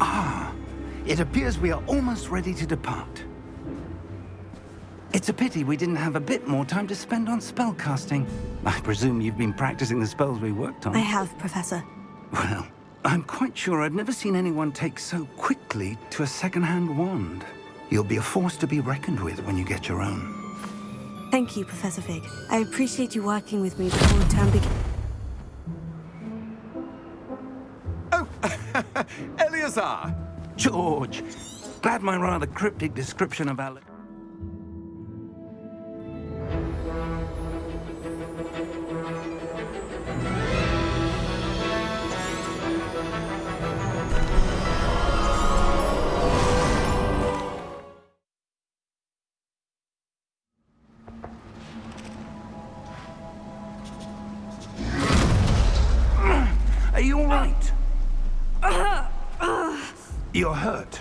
Ah, it appears we are almost ready to depart. It's a pity we didn't have a bit more time to spend on spellcasting. I presume you've been practicing the spells we worked on. I have, Professor. Well, I'm quite sure I've never seen anyone take so quickly to a second-hand wand. You'll be a force to be reckoned with when you get your own. Thank you, Professor Fig. I appreciate you working with me before the term begins. Eleazar! George, glad my rather cryptic description of Alec... Are you all right? Uh, uh. You're hurt.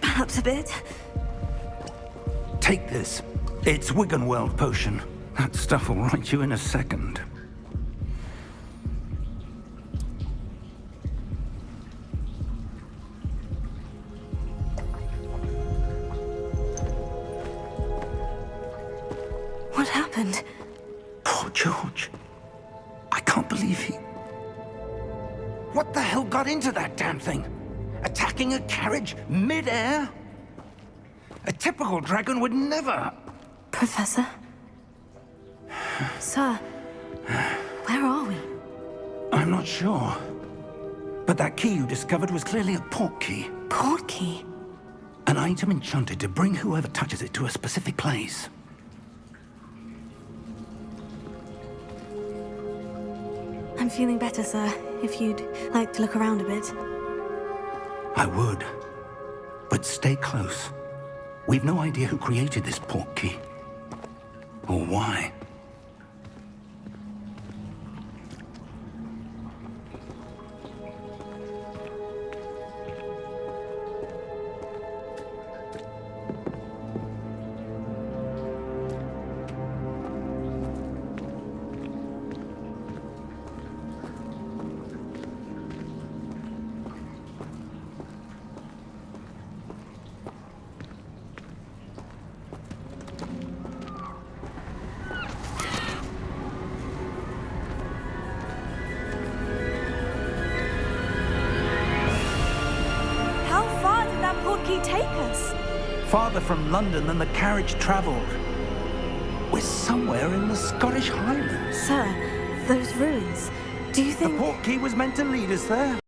Perhaps a bit. Take this. It's Wiggenweld potion. That stuff will right you in a second. What happened? Poor George. I can't believe he... What the hell got into that damn thing? Attacking a carriage mid-air? A typical dragon would never... Professor? Sir, where are we? I'm not sure. But that key you discovered was clearly a Portkey. Port key? An item enchanted to bring whoever touches it to a specific place. I'm feeling better, sir. If you'd like to look around a bit. I would. But stay close. We've no idea who created this Portkey. Or why. Did that port key take us? Farther from London than the carriage travelled. We're somewhere in the Scottish Highlands. Sir, those ruins. Do you think... The Portkey was meant to lead us there.